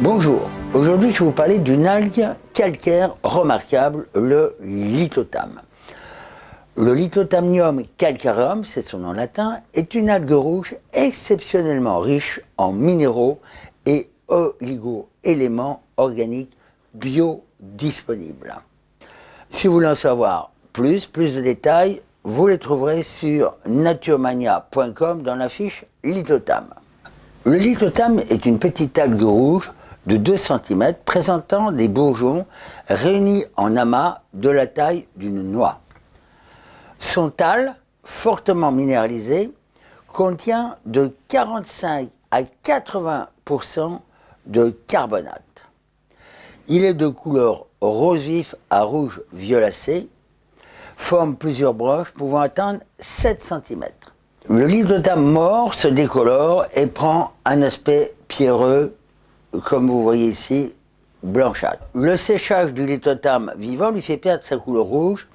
Bonjour, aujourd'hui je vais vous parler d'une algue calcaire remarquable, le lithotame. Le Lithothamnium calcareum, c'est son nom latin, est une algue rouge exceptionnellement riche en minéraux et oligo-éléments organiques biodisponibles. Si vous voulez en savoir plus, plus de détails, vous les trouverez sur naturemania.com dans la fiche Lithotame. Le lithotame est une petite algue rouge de 2 cm présentant des bourgeons réunis en amas de la taille d'une noix. Son tal, fortement minéralisé, contient de 45 à 80% de carbonate. Il est de couleur rose vif à rouge violacé, forme plusieurs broches pouvant atteindre 7 cm. Le lithotame mort se décolore et prend un aspect pierreux, comme vous voyez ici, blanchâtre. Le séchage du lithotame vivant lui fait perdre sa couleur rouge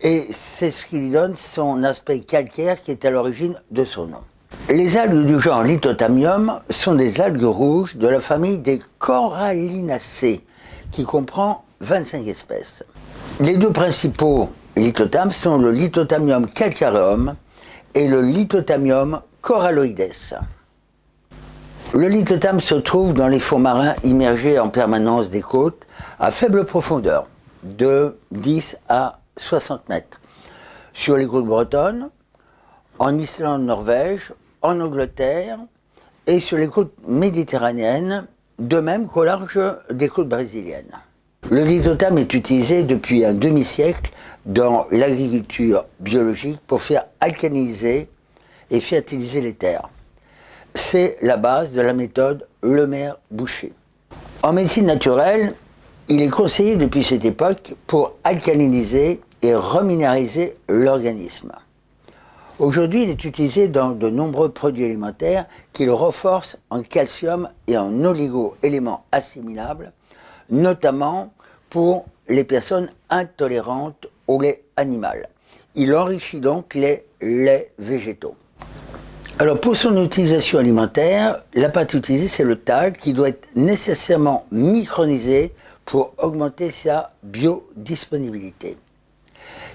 et c'est ce qui lui donne son aspect calcaire qui est à l'origine de son nom. Les algues du genre Lithotamium sont des algues rouges de la famille des Corallinacées, qui comprend 25 espèces. Les deux principaux lithotames sont le Lithotamium calcareum et le Lithotamium coralloides. Le lithotame se trouve dans les fonds marins immergés en permanence des côtes à faible profondeur, de 10 à 60 mètres, sur les côtes bretonnes, en Islande, Norvège, en Angleterre et sur les côtes méditerranéennes, de même qu'au large des côtes brésiliennes. Le lithotame est utilisé depuis un demi-siècle dans l'agriculture biologique pour faire alcaliniser et fertiliser les terres. C'est la base de la méthode Lemaire-Boucher. En médecine naturelle, il est conseillé depuis cette époque pour alcaliniser et reminéraliser l'organisme. Aujourd'hui, il est utilisé dans de nombreux produits alimentaires qui le renforcent en calcium et en oligo-éléments assimilables, notamment pour les personnes intolérantes au lait animal. Il enrichit donc les laits végétaux. Alors pour son utilisation alimentaire, la pâte utilisée c'est le tal qui doit être nécessairement micronisé pour augmenter sa biodisponibilité.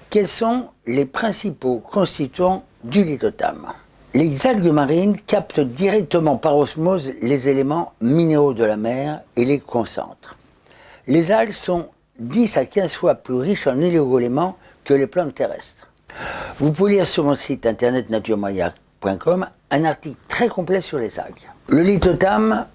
Quels sont les principaux constituants du lithotame? Les algues marines captent directement par osmose les éléments minéraux de la mer et les concentrent. Les algues sont 10 à 15 fois plus riches en oligo-éléments que les plantes terrestres. Vous pouvez lire sur mon site internet un article très complet sur les algues. Le lithotame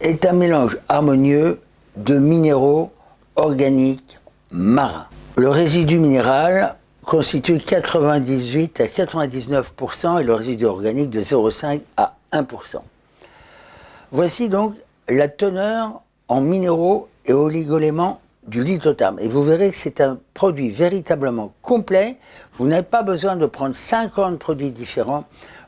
est un mélange harmonieux de minéraux organiques marins. Le résidu minéral constitue 98 à 99% et le résidu organique de 0,5 à 1%. Voici donc la teneur en minéraux et oligoéléments du lithotame. Et vous verrez que c'est un produit véritablement complet. Vous n'avez pas besoin de prendre 50 produits différents.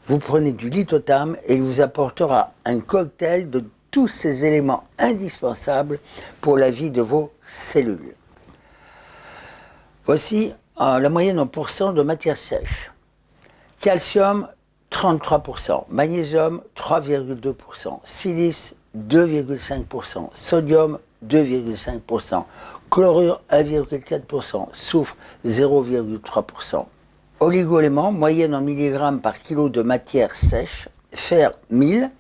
Vous prenez du lithotame et il vous apportera un cocktail de tous ces éléments indispensables pour la vie de vos cellules. Voici euh, la moyenne en pourcent de matière sèche. Calcium, 33%, magnésium, 3,2%, silice, 2,5%, sodium, 2,5%, chlorure, 1,4%, soufre, 0,3%. Oligoéléments, moyenne en milligrammes par kilo de matière sèche, fer 1000,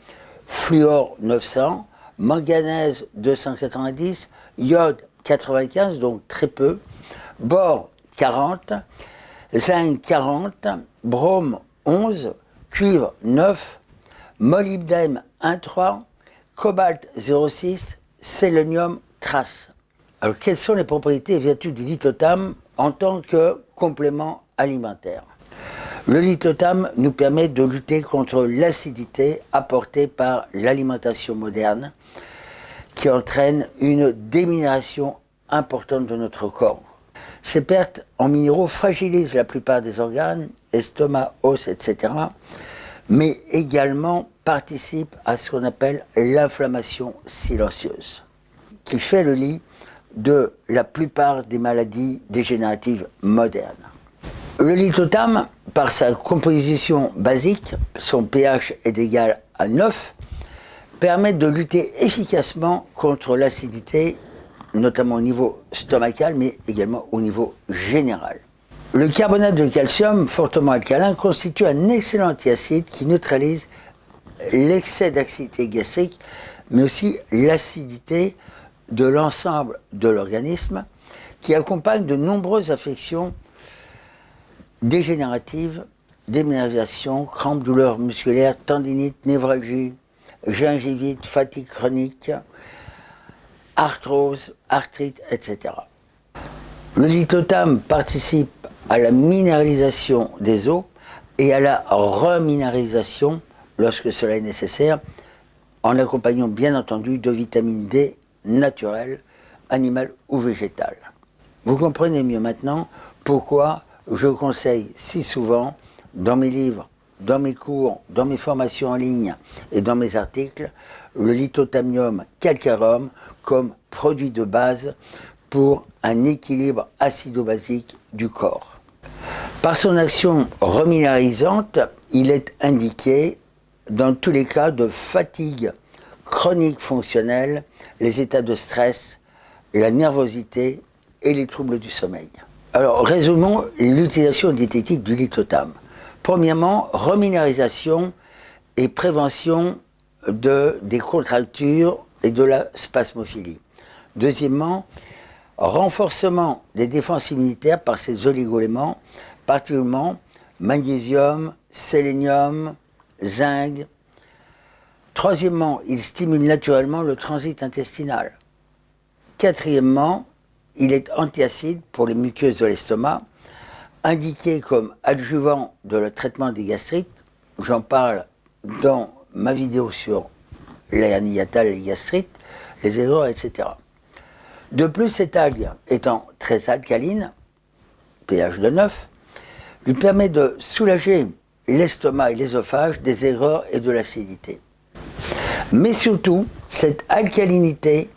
fluor 900, manganèse 290, iode 95, donc très peu, bore 40, zinc 40, brome 11, cuivre 9, molybdène 1,3, cobalt 0,6, sélénium trace. Alors quelles sont les propriétés et vertus du lithotame en tant que complément alimentaire? Le lithotame nous permet de lutter contre l'acidité apportée par l'alimentation moderne qui entraîne une déminération importante de notre corps. Ces pertes en minéraux fragilisent la plupart des organes, estomac, os, etc., mais également participent à ce qu'on appelle l'inflammation silencieuse, qui fait le lit de la plupart des maladies dégénératives modernes. Le lithotame, par sa composition basique, son pH est égal à 9, permettent de lutter efficacement contre l'acidité, notamment au niveau stomacal, mais également au niveau général. Le carbonate de calcium, fortement alcalin, constitue un excellent antiacide qui neutralise l'excès d'acidité gastrique, mais aussi l'acidité de l'ensemble de l'organisme, qui accompagne de nombreuses affections dégénératives, démineralisation, crampes, douleurs musculaires, tendinite, névralgie, gingivite, fatigue chronique, arthrose, arthrite, etc. Le lithotam participe à la minéralisation des eaux et à la reminéralisation lorsque cela est nécessaire, en accompagnant bien entendu de vitamine D naturelle, animale ou végétale. Vous comprenez mieux maintenant pourquoi je conseille si souvent dans mes livres, dans mes cours, dans mes formations en ligne et dans mes articles, le lithotamium calcarum comme produit de base pour un équilibre acido-basique du corps. Par son action reminéralisante, il est indiqué dans tous les cas de fatigue chronique fonctionnelle, les états de stress, la nervosité et les troubles du sommeil. Alors, résumons l'utilisation diététique du lithotam. Premièrement, reminéralisation et prévention de, des contractures et de la spasmophilie. Deuxièmement, renforcement des défenses immunitaires par ces oligoéléments, particulièrement magnésium, sélénium, zinc. Troisièmement, il stimule naturellement le transit intestinal. Quatrièmement, il est antiacide pour les muqueuses de l'estomac, indiqué comme adjuvant de le traitement des gastrites. J'en parle dans ma vidéo sur l'hernie et les gastrites, les erreurs, etc. De plus, cette algue étant très alcaline, pH de 9, lui permet de soulager l'estomac et l'ésophage des erreurs et de l'acidité. Mais surtout, cette alcalinité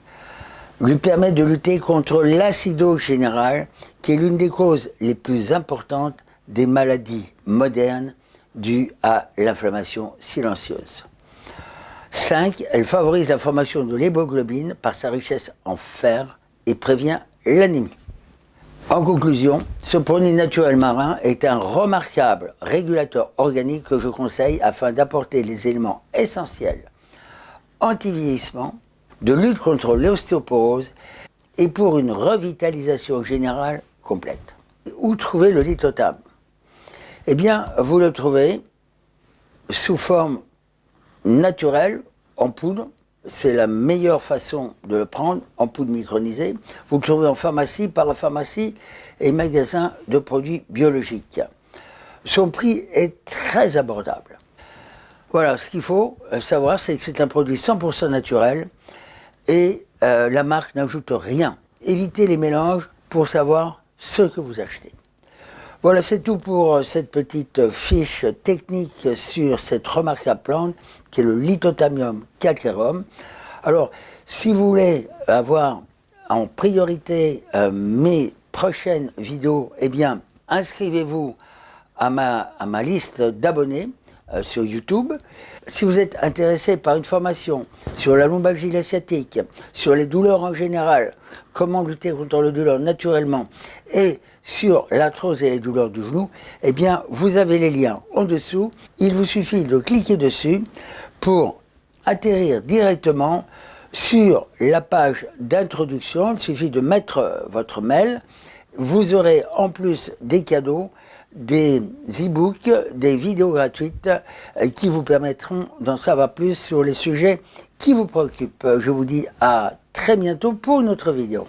lui permet de lutter contre l'acido général, qui est l'une des causes les plus importantes des maladies modernes dues à l'inflammation silencieuse. 5. Elle favorise la formation de l'hémoglobine par sa richesse en fer et prévient l'anémie. En conclusion, ce produit naturel marin est un remarquable régulateur organique que je conseille afin d'apporter les éléments essentiels anti-vieillissement, de lutte contre l'ostéoporose et pour une revitalisation générale complète. Où trouver le lithotam Eh bien, vous le trouvez sous forme naturelle, en poudre, c'est la meilleure façon de le prendre en poudre micronisée. Vous le trouvez en pharmacie, par la pharmacie et magasin de produits biologiques. Son prix est très abordable. Voilà, ce qu'il faut euh, savoir, c'est que c'est un produit 100% naturel et euh, la marque n'ajoute rien. Évitez les mélanges pour savoir ce que vous achetez. Voilà, c'est tout pour euh, cette petite fiche technique sur cette remarquable plante qui est le Lithotamium calcarum. Alors, si vous voulez avoir en priorité euh, mes prochaines vidéos, eh bien, inscrivez-vous à ma, liste d'abonnés euh, sur YouTube. Si vous êtes intéressé par une formation sur la lombalgie sciatique, sur les douleurs en général, comment lutter contre le douleur naturellement, et sur l'arthrose et les douleurs du genou, eh bien, vous avez les liens en dessous. Il vous suffit de cliquer dessus pour atterrir directement sur la page d'introduction. Il suffit de mettre votre mail. Vous aurez en plus des cadeaux des e-books, des vidéos gratuites euh, qui vous permettront d'en savoir plus sur les sujets qui vous préoccupent. Je vous dis à très bientôt pour une autre vidéo.